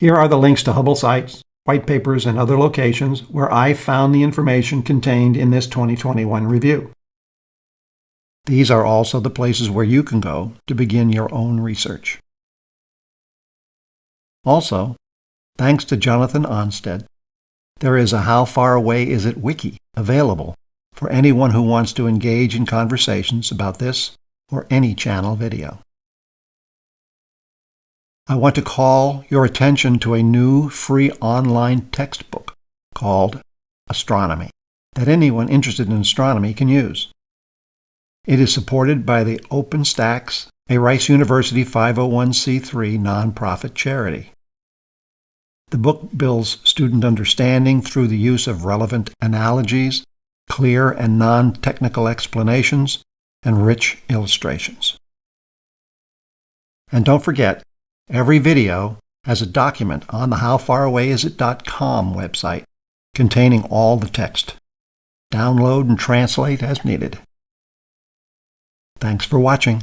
Here are the links to Hubble sites, white papers, and other locations where I found the information contained in this 2021 review. These are also the places where you can go to begin your own research. Also, thanks to Jonathan Onsted, there is a How Far Away Is It wiki available for anyone who wants to engage in conversations about this or any channel video. I want to call your attention to a new free online textbook called Astronomy that anyone interested in astronomy can use. It is supported by the OpenStax, a Rice University 501c3 nonprofit charity. The book builds student understanding through the use of relevant analogies, clear and non-technical explanations, and rich illustrations. And don't forget, every video has a document on the howfarawayisit.com website containing all the text. Download and translate as needed. Thanks for watching.